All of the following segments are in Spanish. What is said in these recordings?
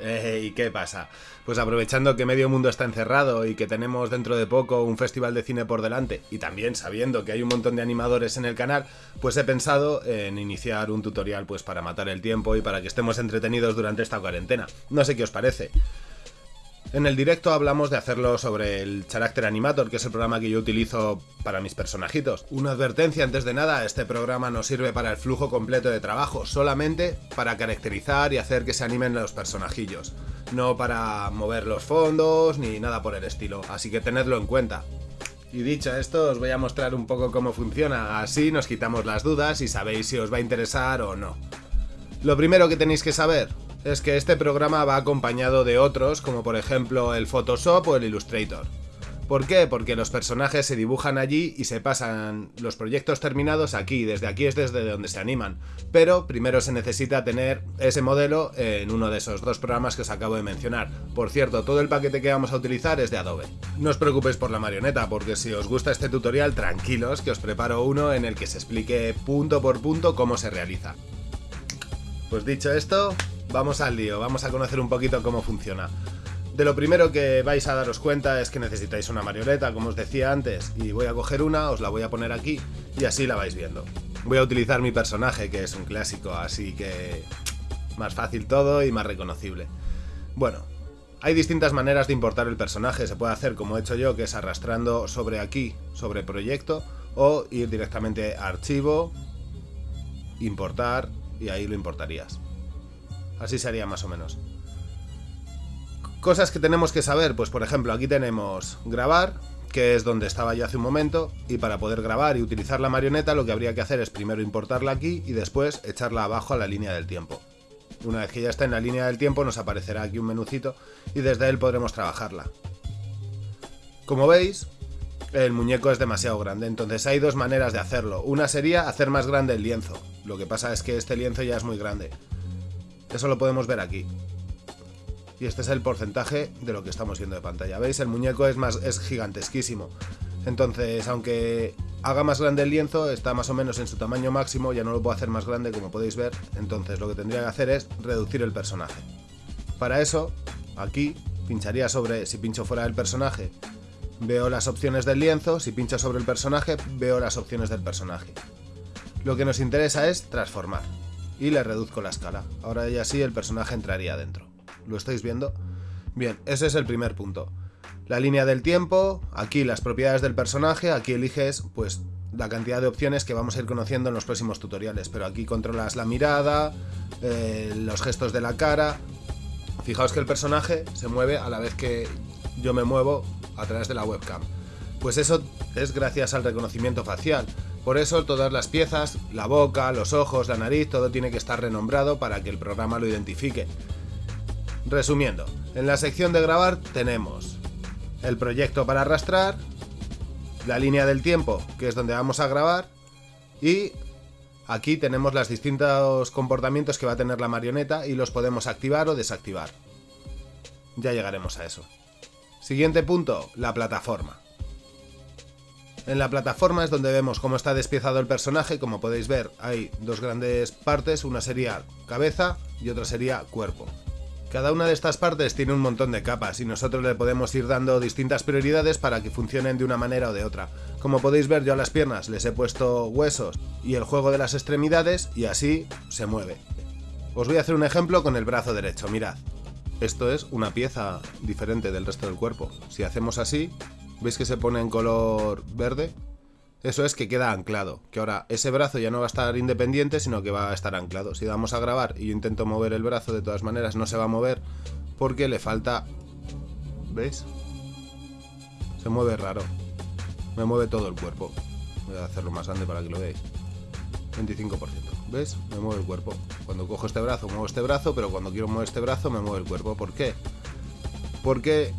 Eh, ¿Y qué pasa? Pues aprovechando que medio mundo está encerrado y que tenemos dentro de poco un festival de cine por delante, y también sabiendo que hay un montón de animadores en el canal, pues he pensado en iniciar un tutorial pues para matar el tiempo y para que estemos entretenidos durante esta cuarentena. No sé qué os parece. En el directo hablamos de hacerlo sobre el Character Animator, que es el programa que yo utilizo para mis personajitos. Una advertencia antes de nada, este programa no sirve para el flujo completo de trabajo, solamente para caracterizar y hacer que se animen los personajillos. No para mover los fondos ni nada por el estilo, así que tenedlo en cuenta. Y dicho esto, os voy a mostrar un poco cómo funciona, así nos quitamos las dudas y sabéis si os va a interesar o no. Lo primero que tenéis que saber, es que este programa va acompañado de otros, como por ejemplo el Photoshop o el Illustrator. ¿Por qué? Porque los personajes se dibujan allí y se pasan los proyectos terminados aquí, desde aquí es desde donde se animan. Pero primero se necesita tener ese modelo en uno de esos dos programas que os acabo de mencionar. Por cierto, todo el paquete que vamos a utilizar es de Adobe. No os preocupéis por la marioneta, porque si os gusta este tutorial, tranquilos, que os preparo uno en el que se explique punto por punto cómo se realiza. Pues dicho esto, vamos al lío, vamos a conocer un poquito cómo funciona. De lo primero que vais a daros cuenta es que necesitáis una marioneta, como os decía antes, y voy a coger una, os la voy a poner aquí, y así la vais viendo. Voy a utilizar mi personaje, que es un clásico, así que más fácil todo y más reconocible. Bueno, hay distintas maneras de importar el personaje, se puede hacer como he hecho yo, que es arrastrando sobre aquí, sobre proyecto, o ir directamente a archivo, importar, y ahí lo importarías. Así sería más o menos. Cosas que tenemos que saber, pues por ejemplo, aquí tenemos grabar, que es donde estaba yo hace un momento, y para poder grabar y utilizar la marioneta lo que habría que hacer es primero importarla aquí y después echarla abajo a la línea del tiempo. Una vez que ya está en la línea del tiempo nos aparecerá aquí un menucito y desde él podremos trabajarla. Como veis, el muñeco es demasiado grande, entonces hay dos maneras de hacerlo. Una sería hacer más grande el lienzo, lo que pasa es que este lienzo ya es muy grande. Eso lo podemos ver aquí. Y este es el porcentaje de lo que estamos viendo de pantalla. ¿Veis? El muñeco es, más, es gigantesquísimo. Entonces, aunque haga más grande el lienzo, está más o menos en su tamaño máximo, ya no lo puedo hacer más grande como podéis ver. Entonces lo que tendría que hacer es reducir el personaje. Para eso, aquí pincharía sobre, si pincho fuera del personaje, veo las opciones del lienzo, si pincho sobre el personaje, veo las opciones del personaje. Lo que nos interesa es transformar y le reduzco la escala. Ahora ya sí el personaje entraría dentro. ¿Lo estáis viendo? Bien, ese es el primer punto. La línea del tiempo, aquí las propiedades del personaje, aquí eliges pues la cantidad de opciones que vamos a ir conociendo en los próximos tutoriales, pero aquí controlas la mirada, eh, los gestos de la cara. Fijaos que el personaje se mueve a la vez que yo me muevo a través de la webcam. Pues eso es gracias al reconocimiento facial. Por eso todas las piezas, la boca, los ojos, la nariz, todo tiene que estar renombrado para que el programa lo identifique. Resumiendo, en la sección de grabar tenemos el proyecto para arrastrar, la línea del tiempo, que es donde vamos a grabar, y aquí tenemos los distintos comportamientos que va a tener la marioneta y los podemos activar o desactivar. Ya llegaremos a eso. Siguiente punto, la plataforma. En la plataforma es donde vemos cómo está despiezado el personaje, como podéis ver hay dos grandes partes, una sería cabeza y otra sería cuerpo. Cada una de estas partes tiene un montón de capas y nosotros le podemos ir dando distintas prioridades para que funcionen de una manera o de otra. Como podéis ver yo a las piernas les he puesto huesos y el juego de las extremidades y así se mueve. Os voy a hacer un ejemplo con el brazo derecho, mirad. Esto es una pieza diferente del resto del cuerpo. Si hacemos así, ¿Veis que se pone en color verde? Eso es que queda anclado, que ahora ese brazo ya no va a estar independiente, sino que va a estar anclado. Si vamos a grabar y yo intento mover el brazo, de todas maneras no se va a mover porque le falta... ¿Veis? Se mueve raro. Me mueve todo el cuerpo. Voy a hacerlo más grande para que lo veáis. 25%. ¿Ves? Me mueve el cuerpo. Cuando cojo este brazo, muevo este brazo, pero cuando quiero mover este brazo, me mueve el cuerpo. ¿Por qué? Porque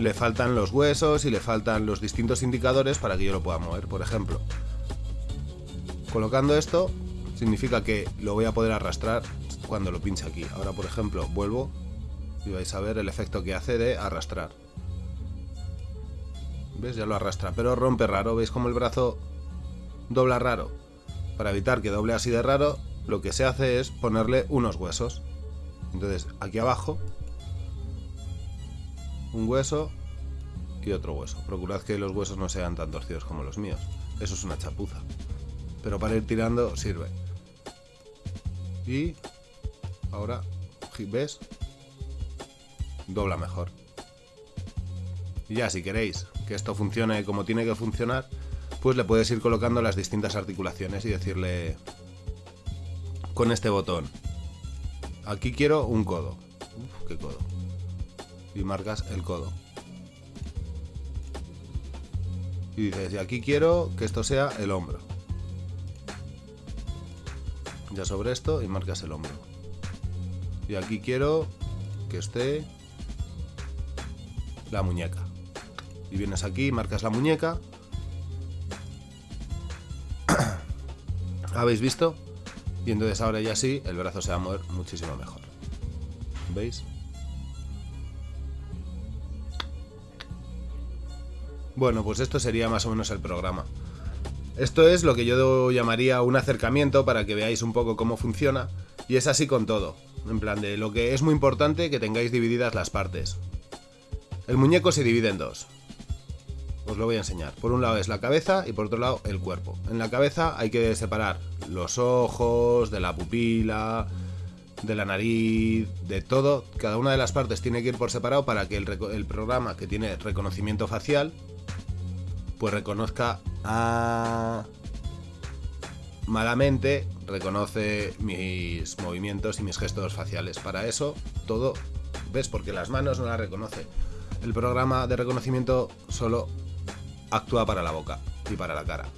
le faltan los huesos y le faltan los distintos indicadores para que yo lo pueda mover, por ejemplo. Colocando esto significa que lo voy a poder arrastrar cuando lo pinche aquí. Ahora, por ejemplo, vuelvo y vais a ver el efecto que hace de arrastrar. ¿Ves? Ya lo arrastra, pero rompe raro. ¿Veis cómo el brazo dobla raro? Para evitar que doble así de raro, lo que se hace es ponerle unos huesos. Entonces, aquí abajo un hueso y otro hueso. Procurad que los huesos no sean tan torcidos como los míos. Eso es una chapuza. Pero para ir tirando sirve. Y ahora, ¿ves? Dobla mejor. Y ya, si queréis que esto funcione como tiene que funcionar, pues le puedes ir colocando las distintas articulaciones y decirle con este botón, aquí quiero un codo. Uf, qué codo. Y marcas el codo. Y dices, y aquí quiero que esto sea el hombro. Ya sobre esto y marcas el hombro. Y aquí quiero que esté la muñeca. Y vienes aquí, marcas la muñeca. ¿Habéis visto? Y entonces ahora ya sí, el brazo se va a mover muchísimo mejor. ¿Veis? Bueno, pues esto sería más o menos el programa. Esto es lo que yo llamaría un acercamiento para que veáis un poco cómo funciona. Y es así con todo. En plan de lo que es muy importante que tengáis divididas las partes. El muñeco se divide en dos. Os lo voy a enseñar. Por un lado es la cabeza y por otro lado el cuerpo. En la cabeza hay que separar los ojos, de la pupila, de la nariz, de todo. Cada una de las partes tiene que ir por separado para que el, el programa que tiene reconocimiento facial pues reconozca a... malamente reconoce mis movimientos y mis gestos faciales. Para eso, todo, ¿ves? Porque las manos no la reconoce. El programa de reconocimiento solo actúa para la boca y para la cara.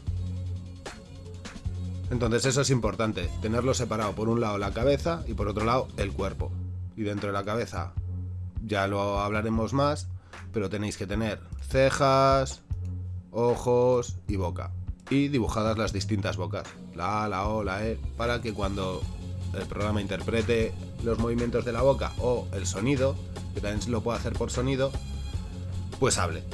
Entonces eso es importante, tenerlo separado por un lado la cabeza y por otro lado el cuerpo. Y dentro de la cabeza ya lo hablaremos más, pero tenéis que tener cejas, ojos y boca. Y dibujadas las distintas bocas, la A, la O, la E, para que cuando el programa interprete los movimientos de la boca o el sonido, que también lo puede hacer por sonido, pues hable.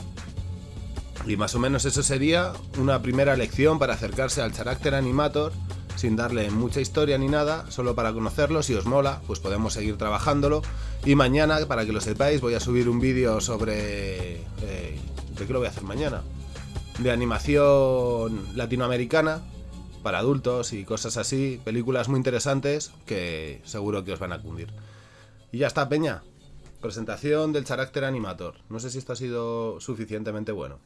Y más o menos eso sería una primera lección para acercarse al Character Animator sin darle mucha historia ni nada, solo para conocerlo, si os mola, pues podemos seguir trabajándolo. Y mañana, para que lo sepáis, voy a subir un vídeo sobre... Eh, ¿De qué lo voy a hacer mañana? De animación latinoamericana para adultos y cosas así, películas muy interesantes que seguro que os van a cundir. Y ya está, Peña. Presentación del Character Animator. No sé si esto ha sido suficientemente bueno.